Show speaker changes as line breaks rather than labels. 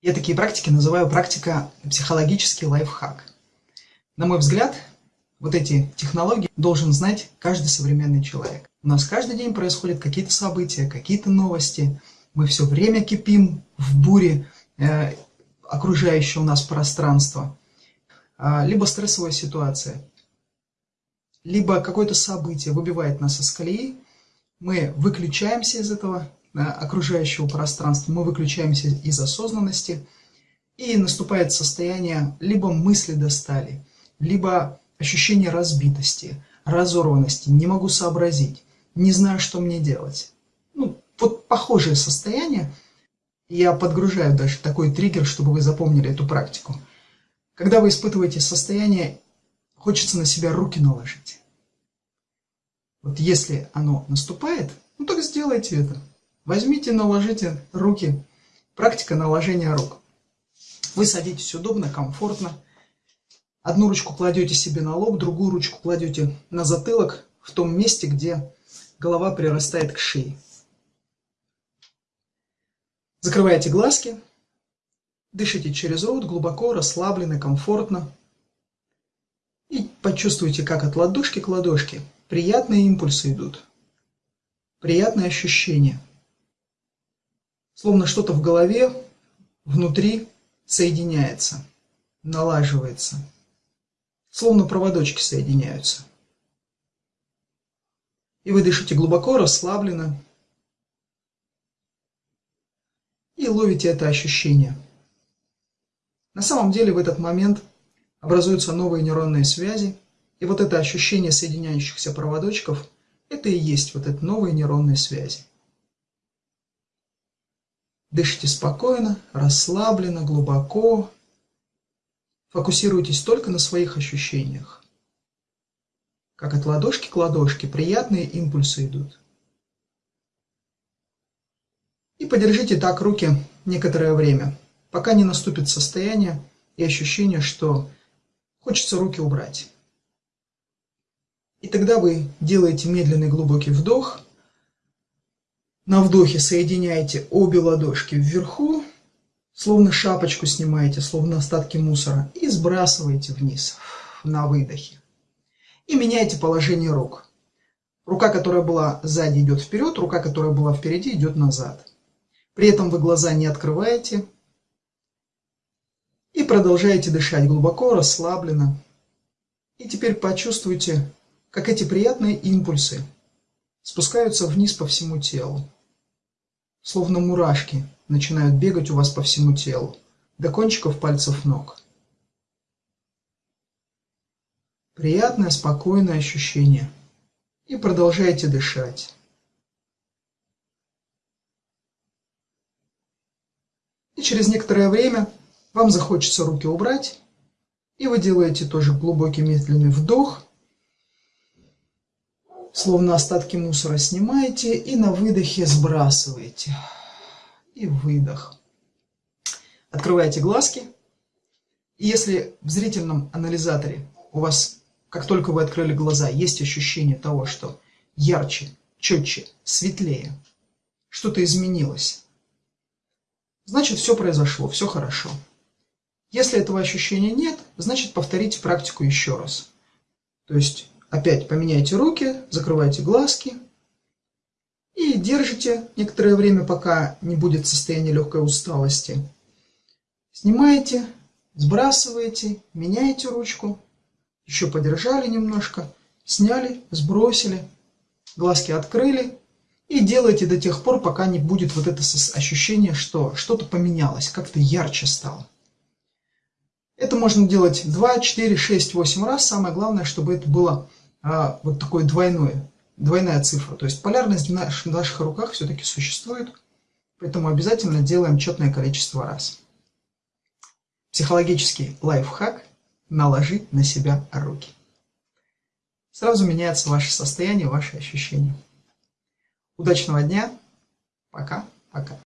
Я такие практики называю практика психологический лайфхак. На мой взгляд, вот эти технологии должен знать каждый современный человек. У нас каждый день происходят какие-то события, какие-то новости. Мы все время кипим в буре э, окружающего нас пространства. Э, либо стрессовая ситуация, либо какое-то событие выбивает нас из колеи. Мы выключаемся из этого окружающего пространства, мы выключаемся из осознанности, и наступает состояние либо мысли достали, либо ощущение разбитости, разорванности, не могу сообразить, не знаю, что мне делать. Ну, вот похожее состояние. Я подгружаю даже такой триггер, чтобы вы запомнили эту практику. Когда вы испытываете состояние, хочется на себя руки наложить. Вот если оно наступает, ну так сделайте это. Возьмите, наложите руки. Практика наложения рук. Вы садитесь удобно, комфортно. Одну ручку кладете себе на лоб, другую ручку кладете на затылок, в том месте, где голова прирастает к шее. Закрываете глазки, дышите через рот, глубоко, расслабленно, комфортно. И почувствуйте, как от ладошки к ладошке приятные импульсы идут. Приятные ощущения словно что-то в голове внутри соединяется, налаживается, словно проводочки соединяются. И вы дышите глубоко, расслабленно, и ловите это ощущение. На самом деле в этот момент образуются новые нейронные связи, и вот это ощущение соединяющихся проводочков, это и есть вот эти новые нейронные связи. Дышите спокойно, расслабленно, глубоко. Фокусируйтесь только на своих ощущениях. Как от ладошки к ладошке приятные импульсы идут. И подержите так руки некоторое время, пока не наступит состояние и ощущение, что хочется руки убрать. И тогда вы делаете медленный глубокий вдох – на вдохе соединяете обе ладошки вверху, словно шапочку снимаете, словно остатки мусора, и сбрасываете вниз на выдохе. И меняете положение рук. Рука, которая была сзади, идет вперед, рука, которая была впереди, идет назад. При этом вы глаза не открываете. И продолжаете дышать глубоко, расслабленно. И теперь почувствуйте, как эти приятные импульсы спускаются вниз по всему телу словно мурашки, начинают бегать у вас по всему телу, до кончиков пальцев ног. Приятное, спокойное ощущение. И продолжайте дышать. И через некоторое время вам захочется руки убрать, и вы делаете тоже глубокий медленный вдох – Словно остатки мусора снимаете и на выдохе сбрасываете. И выдох. Открываете глазки. И если в зрительном анализаторе у вас, как только вы открыли глаза, есть ощущение того, что ярче, четче, светлее, что-то изменилось, значит все произошло, все хорошо. Если этого ощущения нет, значит повторите практику еще раз. То есть Опять поменяйте руки, закрывайте глазки и держите некоторое время, пока не будет состояние легкой усталости. Снимаете, сбрасываете, меняете ручку, еще подержали немножко, сняли, сбросили, глазки открыли и делайте до тех пор, пока не будет вот это ощущение, что что-то поменялось, как-то ярче стало. Это можно делать 2, 4, 6, 8 раз. Самое главное, чтобы это было а, вот такое двойное, двойная цифра. То есть полярность в наших, в наших руках все-таки существует, поэтому обязательно делаем четное количество раз. Психологический лайфхак – наложить на себя руки. Сразу меняется ваше состояние, ваши ощущения. Удачного дня. Пока-пока.